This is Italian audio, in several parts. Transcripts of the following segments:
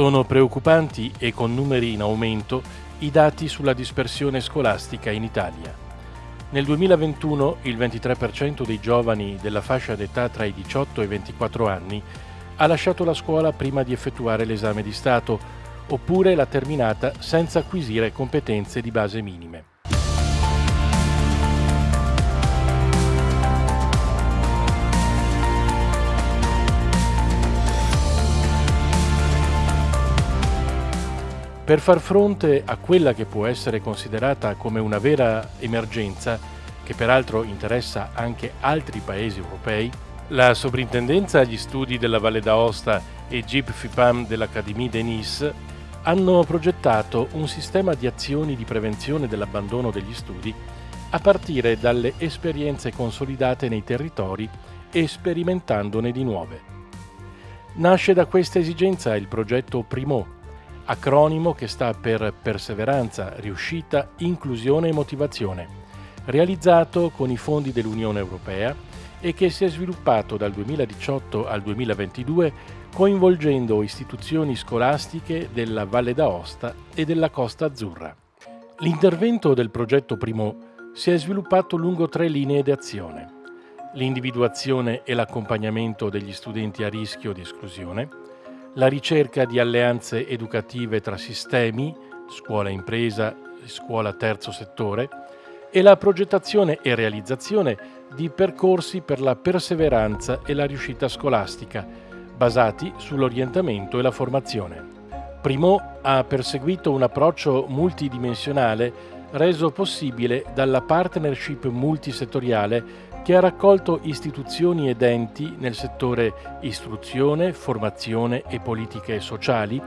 Sono preoccupanti e con numeri in aumento i dati sulla dispersione scolastica in Italia. Nel 2021 il 23% dei giovani della fascia d'età tra i 18 e i 24 anni ha lasciato la scuola prima di effettuare l'esame di Stato, oppure l'ha terminata senza acquisire competenze di base minime. Per far fronte a quella che può essere considerata come una vera emergenza, che peraltro interessa anche altri paesi europei, la Sovrintendenza agli Studi della Valle d'Aosta e GIP FIPAM dell'Académie de Nice hanno progettato un sistema di azioni di prevenzione dell'abbandono degli studi a partire dalle esperienze consolidate nei territori e sperimentandone di nuove. Nasce da questa esigenza il progetto Primo, acronimo che sta per Perseveranza, Riuscita, Inclusione e Motivazione, realizzato con i fondi dell'Unione Europea e che si è sviluppato dal 2018 al 2022 coinvolgendo istituzioni scolastiche della Valle d'Aosta e della Costa Azzurra. L'intervento del progetto Primo si è sviluppato lungo tre linee di azione. L'individuazione e l'accompagnamento degli studenti a rischio di esclusione, la ricerca di alleanze educative tra sistemi, scuola-impresa e scuola-terzo settore, e la progettazione e realizzazione di percorsi per la perseveranza e la riuscita scolastica, basati sull'orientamento e la formazione. Primo ha perseguito un approccio multidimensionale reso possibile dalla partnership multisettoriale che ha raccolto istituzioni ed enti nel settore istruzione, formazione e politiche sociali,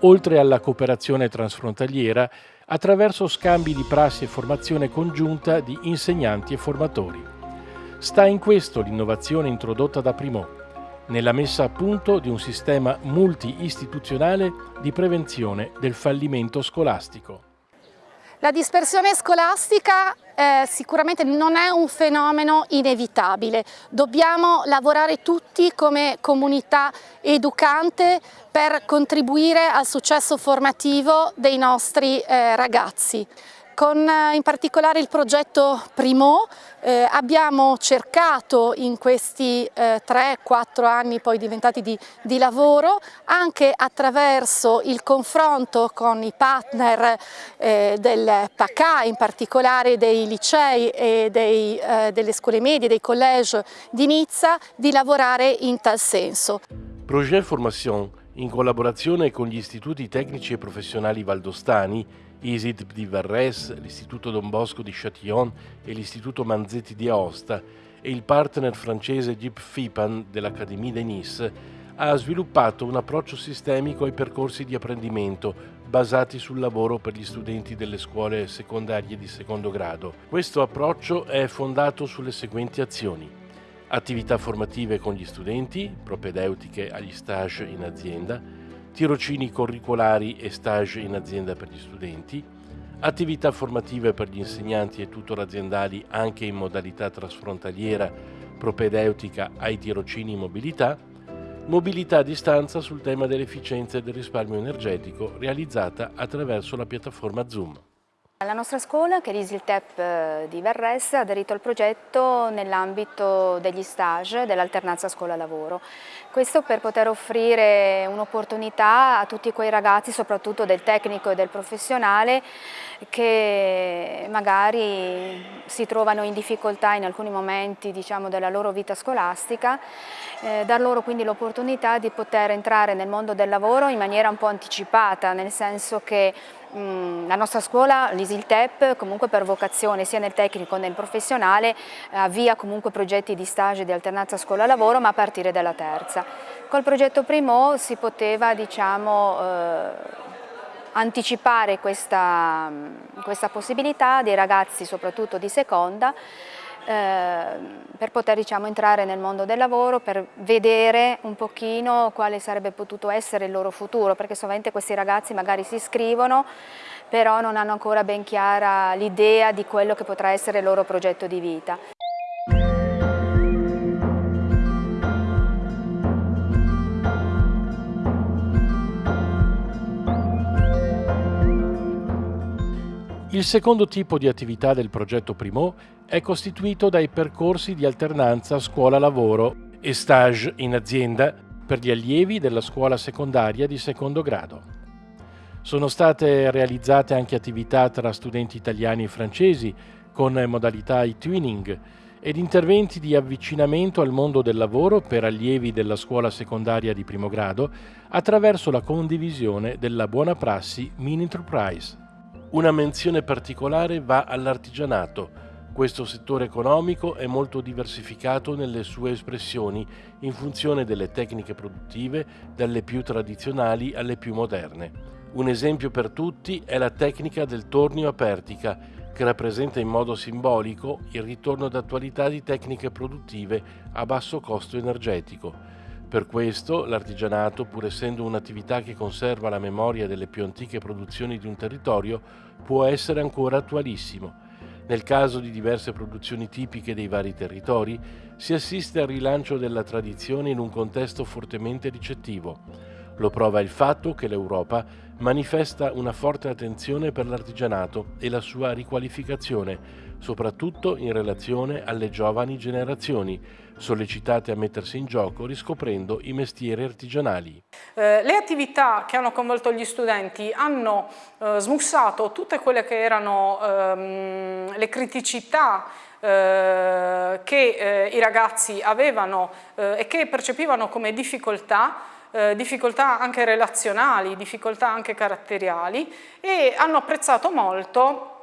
oltre alla cooperazione transfrontaliera attraverso scambi di prassi e formazione congiunta di insegnanti e formatori. Sta in questo l'innovazione introdotta da Primo, nella messa a punto di un sistema multi-istituzionale di prevenzione del fallimento scolastico. La dispersione scolastica eh, sicuramente non è un fenomeno inevitabile, dobbiamo lavorare tutti come comunità educante per contribuire al successo formativo dei nostri eh, ragazzi. Con eh, in particolare il progetto Primo eh, abbiamo cercato in questi eh, 3-4 anni poi diventati di, di, lavoro anche attraverso il confronto con i partner eh, del PACA, in particolare dei licei e dei, eh, delle scuole medie, dei college di Nizza, di lavorare in tal senso. Projet Formation, in collaborazione con gli istituti tecnici e professionali valdostani, ISID di Varres, l'Istituto Don Bosco di Châtillon e l'Istituto Manzetti di Aosta e il partner francese Gip Fipan dell'Académie de Nice ha sviluppato un approccio sistemico ai percorsi di apprendimento basati sul lavoro per gli studenti delle scuole secondarie di secondo grado. Questo approccio è fondato sulle seguenti azioni. Attività formative con gli studenti, propedeutiche agli stage in azienda, tirocini curricolari e stage in azienda per gli studenti, attività formative per gli insegnanti e tutor aziendali anche in modalità trasfrontaliera propedeutica ai tirocini in mobilità, mobilità a distanza sul tema dell'efficienza e del risparmio energetico realizzata attraverso la piattaforma Zoom. La nostra scuola, che è l'ISILTEP eh, di Verres, ha aderito al progetto nell'ambito degli stage dell'alternanza scuola-lavoro. Questo per poter offrire un'opportunità a tutti quei ragazzi, soprattutto del tecnico e del professionale, che magari si trovano in difficoltà in alcuni momenti diciamo, della loro vita scolastica, eh, dar loro quindi l'opportunità di poter entrare nel mondo del lavoro in maniera un po' anticipata, nel senso che la nostra scuola, l'ISILTEP, comunque per vocazione sia nel tecnico che nel professionale, avvia comunque progetti di stage di alternanza scuola-lavoro ma a partire dalla terza. Col progetto Primo si poteva diciamo, eh, anticipare questa, questa possibilità dei ragazzi soprattutto di seconda eh, per poter diciamo, entrare nel mondo del lavoro, per vedere un pochino quale sarebbe potuto essere il loro futuro, perché sovente questi ragazzi magari si iscrivono, però non hanno ancora ben chiara l'idea di quello che potrà essere il loro progetto di vita. Il secondo tipo di attività del progetto Primo è costituito dai percorsi di alternanza scuola-lavoro e stage in azienda per gli allievi della scuola secondaria di secondo grado. Sono state realizzate anche attività tra studenti italiani e francesi con modalità e-twinning ed interventi di avvicinamento al mondo del lavoro per allievi della scuola secondaria di primo grado attraverso la condivisione della buona prassi Mini Enterprise. Una menzione particolare va all'artigianato. Questo settore economico è molto diversificato nelle sue espressioni in funzione delle tecniche produttive, dalle più tradizionali alle più moderne. Un esempio per tutti è la tecnica del tornio a pertica, che rappresenta in modo simbolico il ritorno d'attualità di tecniche produttive a basso costo energetico. Per questo l'artigianato, pur essendo un'attività che conserva la memoria delle più antiche produzioni di un territorio, può essere ancora attualissimo. Nel caso di diverse produzioni tipiche dei vari territori, si assiste al rilancio della tradizione in un contesto fortemente ricettivo. Lo prova il fatto che l'Europa manifesta una forte attenzione per l'artigianato e la sua riqualificazione, soprattutto in relazione alle giovani generazioni, sollecitate a mettersi in gioco riscoprendo i mestieri artigianali. Eh, le attività che hanno coinvolto gli studenti hanno eh, smussato tutte quelle che erano ehm, le criticità eh, che eh, i ragazzi avevano eh, e che percepivano come difficoltà eh, difficoltà anche relazionali, difficoltà anche caratteriali e hanno apprezzato molto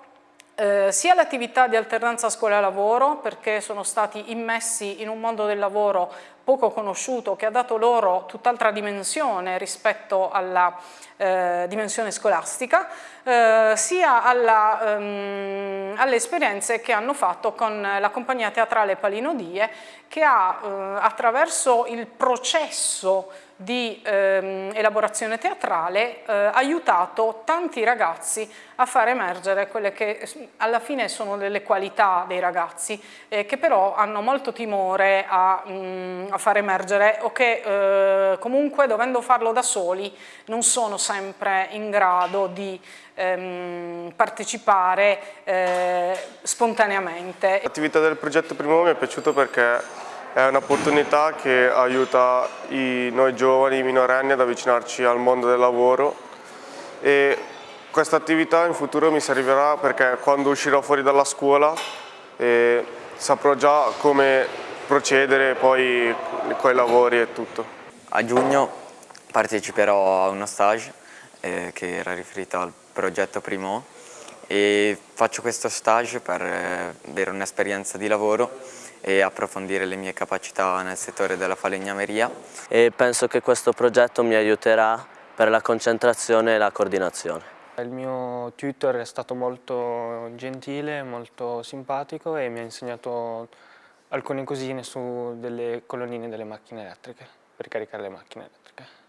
eh, sia l'attività di alternanza scuola-lavoro perché sono stati immessi in un mondo del lavoro poco conosciuto che ha dato loro tutt'altra dimensione rispetto alla eh, dimensione scolastica, eh, sia ehm, alle esperienze che hanno fatto con la compagnia teatrale Palinodie che ha eh, attraverso il processo di ehm, elaborazione teatrale eh, aiutato tanti ragazzi a far emergere quelle che alla fine sono delle qualità dei ragazzi eh, che però hanno molto timore a, mh, mm, a far emergere o che eh, comunque dovendo farlo da soli non sono sempre in grado di ehm, partecipare eh, spontaneamente. L'attività del progetto Primo mi è piaciuto perché è un'opportunità che aiuta i, noi giovani, i minorenni ad avvicinarci al mondo del lavoro e questa attività in futuro mi servirà perché quando uscirò fuori dalla scuola eh, saprò già come procedere poi con i lavori e tutto. A giugno parteciperò a uno stage eh, che era riferito al progetto Primo e faccio questo stage per eh, avere un'esperienza di lavoro e approfondire le mie capacità nel settore della falegnameria. E penso che questo progetto mi aiuterà per la concentrazione e la coordinazione. Il mio tutor è stato molto gentile, molto simpatico e mi ha insegnato alcune cosine su delle colonnine delle macchine elettriche, per caricare le macchine elettriche.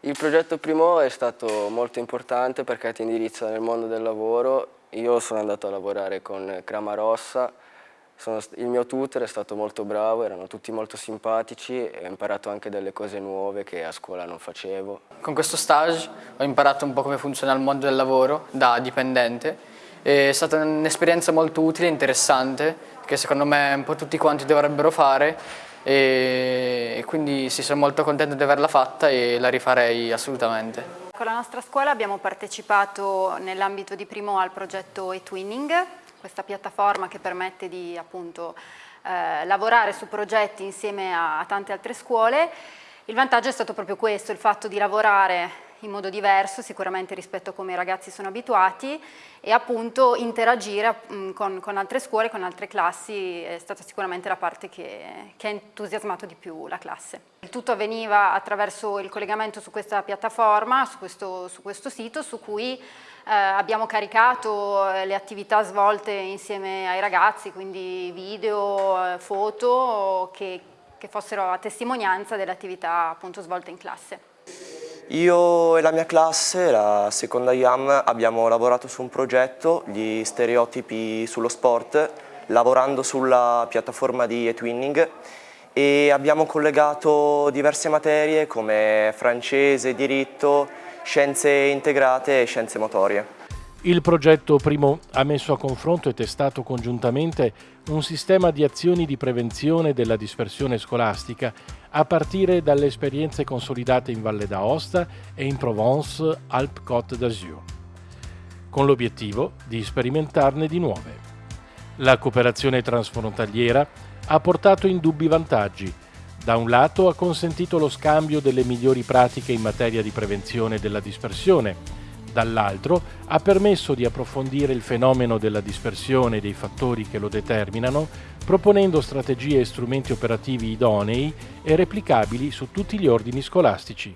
Il progetto Primo è stato molto importante perché ti indirizza nel mondo del lavoro. Io sono andato a lavorare con Crama Rossa, sono, il mio tutor è stato molto bravo, erano tutti molto simpatici e ho imparato anche delle cose nuove che a scuola non facevo. Con questo stage ho imparato un po' come funziona il mondo del lavoro da dipendente. È stata un'esperienza molto utile e interessante che secondo me un po' tutti quanti dovrebbero fare e quindi sì, sono molto contento di averla fatta e la rifarei assolutamente. Con la nostra scuola abbiamo partecipato nell'ambito di primo al progetto eTwinning questa piattaforma che permette di appunto eh, lavorare su progetti insieme a, a tante altre scuole. Il vantaggio è stato proprio questo, il fatto di lavorare in modo diverso sicuramente rispetto a come i ragazzi sono abituati e appunto interagire con, con, altre scuole, con altre classi è stata sicuramente la parte che, che ha entusiasmato di più la classe. Il tutto avveniva attraverso il collegamento su questa piattaforma, su questo, su questo sito su cui eh, abbiamo caricato eh, le attività svolte insieme ai ragazzi, quindi video, eh, foto che, che fossero a testimonianza delle attività appunto svolte in classe. Io e la mia classe, la seconda IAM, abbiamo lavorato su un progetto, gli stereotipi sullo sport, lavorando sulla piattaforma di eTwinning e abbiamo collegato diverse materie come francese, diritto, scienze integrate e scienze motorie. Il progetto Primo ha messo a confronto e testato congiuntamente un sistema di azioni di prevenzione della dispersione scolastica a partire dalle esperienze consolidate in Valle d'Aosta e in Provence-Alpes-Côte d'Azur, con l'obiettivo di sperimentarne di nuove. La cooperazione transfrontaliera ha portato indubbi vantaggi. Da un lato ha consentito lo scambio delle migliori pratiche in materia di prevenzione della dispersione, dall'altro ha permesso di approfondire il fenomeno della dispersione e dei fattori che lo determinano, proponendo strategie e strumenti operativi idonei e replicabili su tutti gli ordini scolastici.